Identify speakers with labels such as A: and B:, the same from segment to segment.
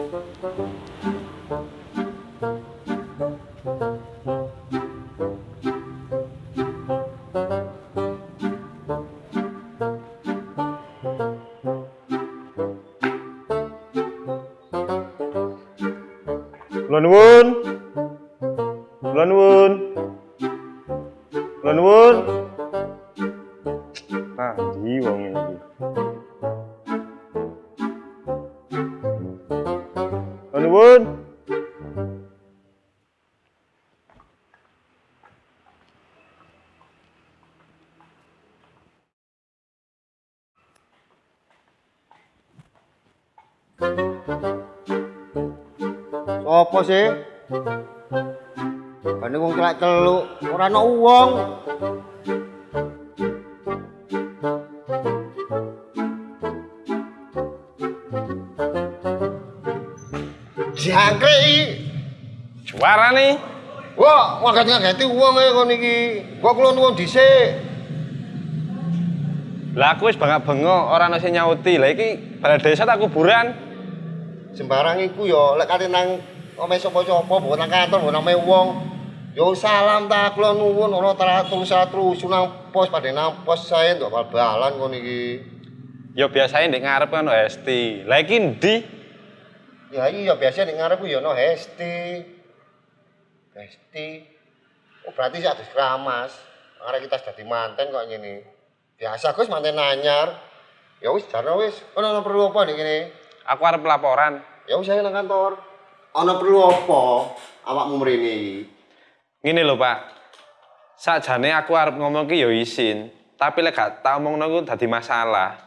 A: Kula nuwun. Kula nuwun. Kula nuwun. Ah, wong
B: Sopo sih? Bane wong celak celuk, ora ana uwong. Jangkrik iki.
A: Suara nih.
B: Wah, ngaget-ngageti uwong e kon iki. Kok kula nuwun dhisik.
A: Lah aku wis bangak-bengok ora ana sing nyauti. Lah iki balai desa tak kuburan.
B: Sembarang iku yo lek kate nang omahe sapa-sapa, mbok nang kantor, mbok nang wong. Yo salam ta kula nuwun ora teratur-teratur sunang pos padhe nang pos saya ndok bal-balan kon iki.
A: Ya biasanya ndek ngarep kan ono Esti. Lah iki ndi?
B: Ya iya biasa ning ngarepku ya ono Hesti. Hesti. Oh berarti sik adus keramas. Arek kita dadi manten kok ngene. Biasa Gus manten anyar. Ya wis jarno wis. Ono perlu apa nih kene?
A: Aku arep laporan.
B: Ya wis nang kantor. Ono perlu apa? Awakmu mrene iki.
A: Ngene lho, Pak. Sakjane aku arep ngomong ki ya isin, tapi lek gak tak omongno ku dadi masalah.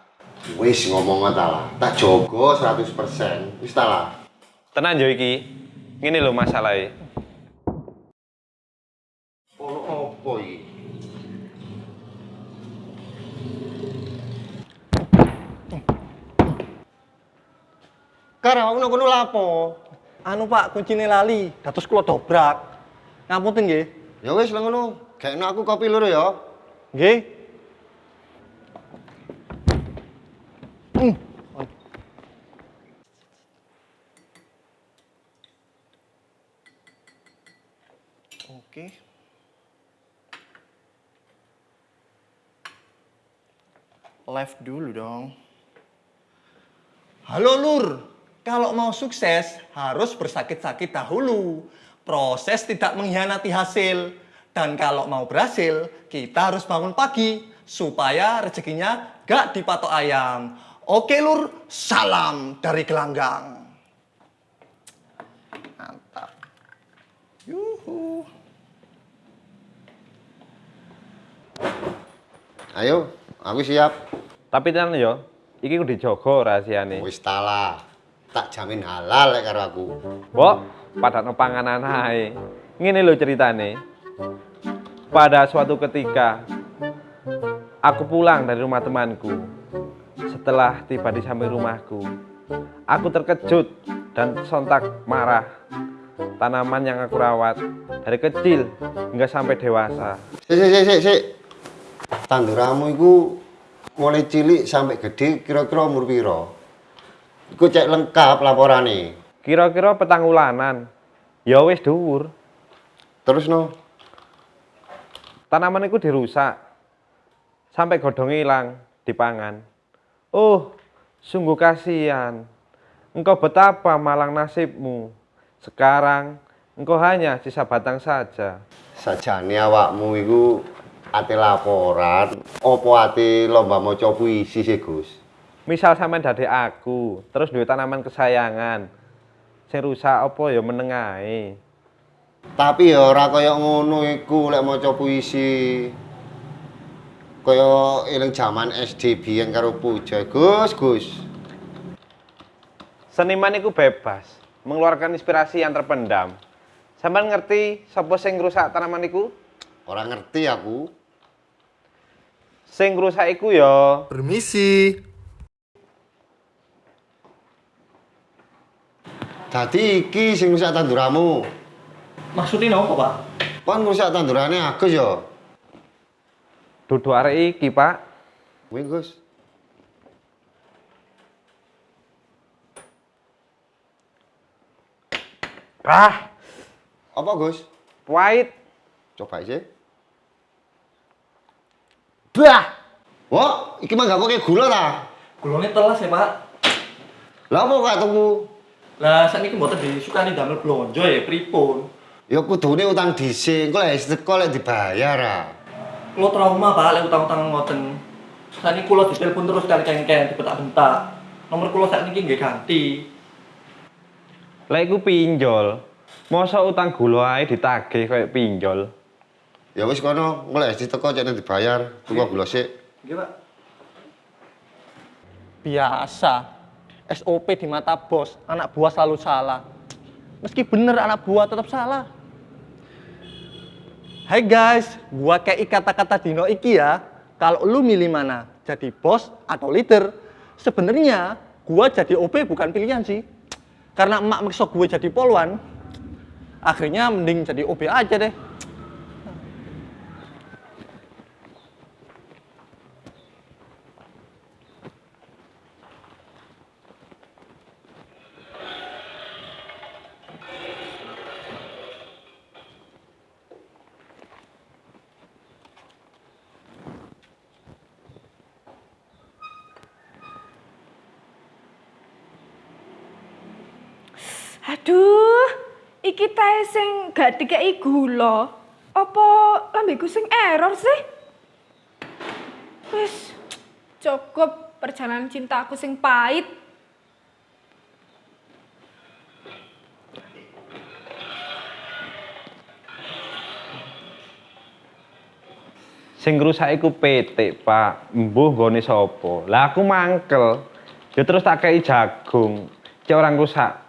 B: Wis ngomong ta lah. Tak jogo 100%. Wis ta lah.
A: Tenan yo iki. Ngene lho masalahe.
B: Ono apa iki? Kara ono kono lapo?
C: Anu Pak, kuncine lali, dados kula dobrak. Ngapunten nggih.
B: Ya wis lah ngono. Gaekno aku kopi loro ya.
C: Nggih. Hmm. Oke. Live dulu dong. Halo Lur, kalau mau sukses harus bersakit-sakit dahulu. Proses tidak mengkhianati hasil. Dan kalau mau berhasil, kita harus bangun pagi supaya rezekinya gak dipatok ayam. Oke Lur, salam dari gelanggang. Mantap. Yuhu.
B: Ayo, aku siap.
A: Tapi tenan yo, iki kudu dijogo rahasiane.
B: Wis ta lah. Tak jamin halal lek karo aku.
A: Mbok, padakno panganan ae. Ngene lho ceritane. Pada suatu ketika aku pulang dari rumah temanku. Setelah tiba di samping rumahku, aku terkejut dan sontak marah. Tanaman yang aku rawat dari kecil hingga sampai dewasa.
B: Sik sik sik sik sik. Tanduramu iku mulai cilik sampai gede kira-kira umur pira? Iku cek lengkap laporane.
A: Kira-kira petang ulanan. Ya wis dhuwur.
B: Terus no.
A: Tanaman itu dirusak sampai godhong hilang dipangan. Oh, sungguh kasihan. Engkau betapa malang nasibmu. Sekarang engkau hanya sisa batang saja.
B: Sajane awakmu iku ate laporan, opo ate lomba maca puisi sih, Gus?
A: Misal sampean dadi aku, terus duwe tanaman kesayangan. Sing rusak apa ya menengae.
B: Tapi ya ora kaya ngono iku lek maca puisi. Kaya eling jaman SD biyen karo Puja, Gus, Gus.
A: Seniman itu bebas, mengeluarkan inspirasi yang terpendam. Sampean ngerti sapa sing ngrusak tanaman iku?
B: Ora ngerti aku.
A: Sing ngrusak iku ya
C: Permisi.
B: Dadi iki sing rusak tanduramu.
C: Maksudnya apa, Pak?
B: Kon rusak tandurane Agus ya.
A: dudu arek iki, Pak.
B: Kuwi, Gus.
A: Ah,
B: Apa, Gus?
A: pahit.
B: Coba aja. Bah! Wah, iki mah gak pakai gula ta?
C: Gulone telas ya, Pak.
B: Lah apa gak tuku?
C: Lah sakniki mboten disukani damel blonjo ya pripun?
B: Ya kudune utang dhisik, kok lek teko lek dibayar ah.
C: Kulo trauma, Pak, lek utang-utang ngoten. Sakniki kulo ditelepon terus kali kengken dibentak-bentak. Nomor kulo sakniki nggih ganti.
A: Lek iku pinjol. Masa utang gula ae ditagih kayak pinjol.
B: Ya wis kono, engko lek teko cek dibayar, tuku gula sik.
C: Nggih, Pak. Biasa. SOP di mata bos, anak buah selalu salah. Meski bener anak buah tetap salah. Hai guys, gua kayak kata-kata dino iki ya. Kalau lu milih mana, jadi bos atau leader? Sebenarnya gua jadi OP bukan pilihan sih. Karena emak maksa gue jadi polwan, akhirnya mending jadi OB aja deh.
D: Aduh, iki tae sing gak dikei gula. Apa lambeku sing error sih? Wis cukup perjalanan cinta aku sing pahit.
A: Sing rusak iku PT, Pak. Mbuh gone sapa? Lah aku mangkel. Ya terus tak kei jagung. Cek orang rusak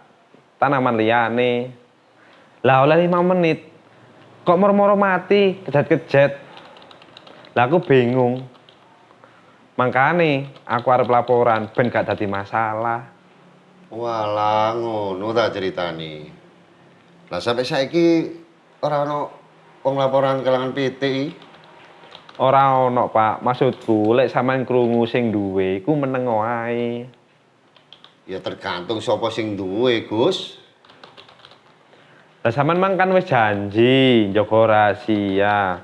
A: tanaman liyane. Lah oleh 5 menit. Kok moro-moro mati, kejet-kejet. Lah aku bingung. Makane aku arep laporan ben gak dadi masalah.
B: Walah ngono ta ceritane. Lah sampai saiki ora ono wong laporan kelangan PT i.
A: Ora ono, Pak. Maksudku lek sampean krungu sing duwe iku meneng wae.
B: Ya tergantung sapa sing duwe, Gus.
A: Lah sampean mang kan wis janji njaga rahasia.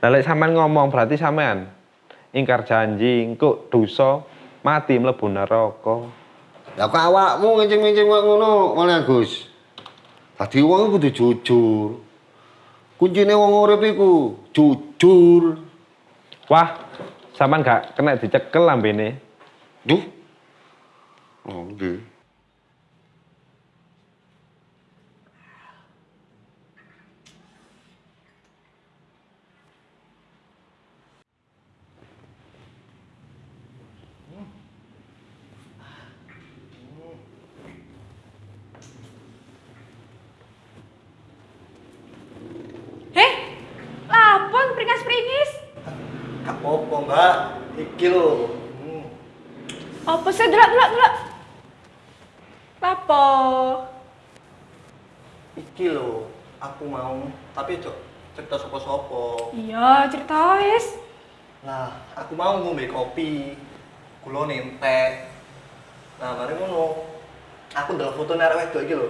A: Lah lek sampean ngomong berarti sampean ingkar janji, engko dosa mati mlebu neraka.
B: Lah kok awakmu ngencing-ngencing kok ngono, malah Gus. Dadi wong kudu jujur. Kuncine wong urip iku jujur.
A: Wah, sampean gak kena dicekel lambene.
B: Duh. Oh, nggih.
C: Apa-apa, Mbak. Iki lho. Hmm.
D: Apa sih delok delok delok? Lapo?
C: Iki lho, aku mau, tapi cok cerita sopo-sopo.
D: Iya, cerita wis.
C: Nah, aku mau ngombe kopi. Kulo nentek. Nah, mari ngono. Aku ndelok foto arek wedok iki lho.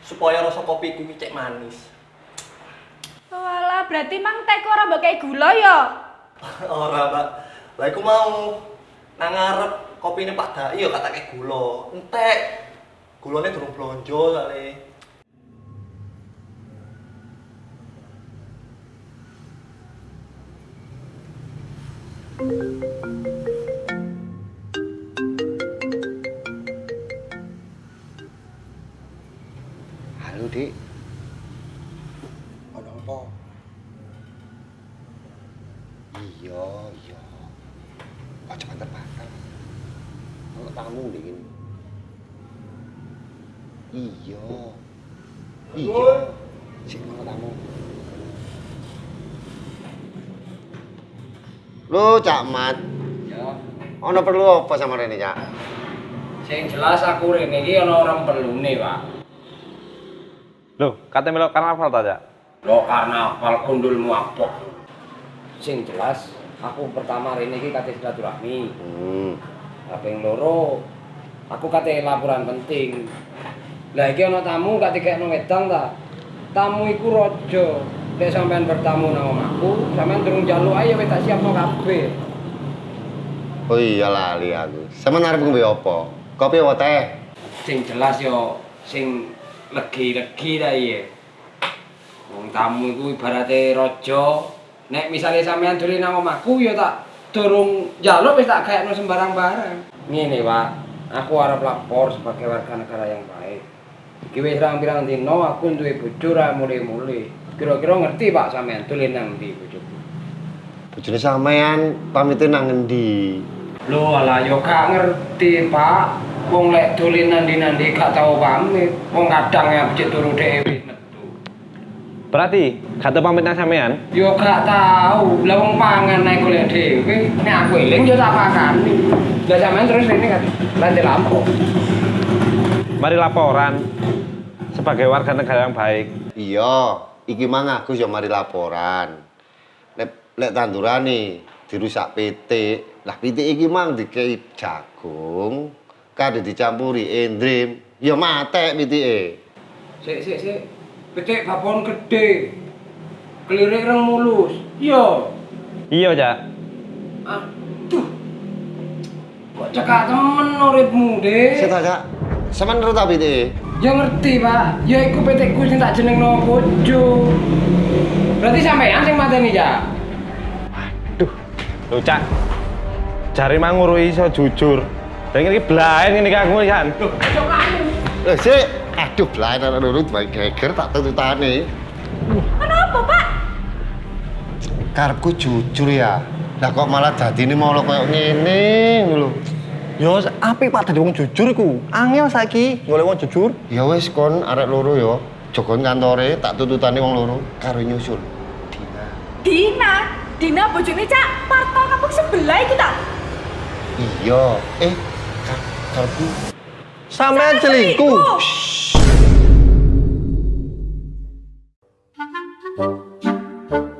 C: Supaya rasa kopiku cek manis.
D: Walah, berarti mang teko ora mbok gula ya?
C: Ora, Mbak. Lah aku mau nang ngarep kopine Pak ya kata kayak gula. Entek. Gulane durung blonjo sale.
B: Halo, Dik. Lo, Cak Mat.
E: Ya,
B: Ono perlu apa sama Rene, Cak?
E: sing jelas aku rene iki ana orang perlune, Pak.
A: Loh, kate melok karnaval ta, Cak?
E: Lo karnaval kundulmu apa? Sing jelas aku pertama rene iki kate silaturahmi.
B: Hmm.
E: Kaping loro aku kate laporan penting. Lah iki ana tamu gak dikekno wedang ta. Tamu iku raja. Nek sampean bertamu nang omahku, sampean durung njaluk ae wis tak siapno kabeh.
B: Oh iya lali aku. Sampeyan arep ngombe apa? Kopi apa teh?
E: Sing jelas yo sing legi-legi ta iya. Wong tamu iku ibarate raja. Nek misalnya sampean dolen nang omahku ya tak durung njaluk wis tak gayakno sembarang barang. Ngene, Pak. Aku arep lapor sebagai warga negara yang baik. Iki wis pirang-pirang dino aku duwe bojo ra mule-mule. Kira-kira ngerti Pak sampean dolen nang ndi bojoku?
B: Bojone sampean pamite nang ngendi?
E: Lho alah yo gak ngerti, Pak. Wong lek dolen nandi-nandi gak tau pamit. Wong kadang ya becik turu dhewe metu.
A: Berarti kata pamit nang sampean?
E: Yo gak tau. Lah wong pangan naik golek dhewe. Nek aku eling yo tak pakani. Lah sampean terus ini kan lanjut lampu.
A: Mari laporan sebagai warga negara yang baik.
B: Iya, iki mang aku yo mari laporan. Lek lek tandurane dirusak pitik. Lah pitik iki mang dikei jagung, kade dicampuri endrim, ya matek pitike.
E: Sik sik sik. Petik babon gede. Kelirik reng mulus. Yo.
A: Iya, Cak.
E: Aduh. Kok cekak temen uripmu, Dik?
B: Sik Cak. Sampeyan ngerti ta pitike?
E: Ya ngerti, Pak. Ya iku petekku sing tak jenengno bojo. Berarti sampean sing mateni, ya?
A: Duh, lho Cak. Jari manguru iso jujur. Dan ini belain ini kamu kan.
B: Eh, sik. Aduh, blaen ana nurut bae geger tak tututane.
D: Kenapa, Pak?
B: Karepku jujur ya. Lah kok malah dadine malah koyo ngene lho.
C: Yo, apik Pak dadi wong jujur iku. Angel saiki golek wong jujur.
B: Ya wis kon arek loro ya. Jogon kantore tak tututane wong loro karo nyusul. Dina.
D: Dina, Dina bojone Cak, parto kampung sebelah iki ta?
B: Iya, eh kar karepku
C: Sampean selingkuh.
B: Thank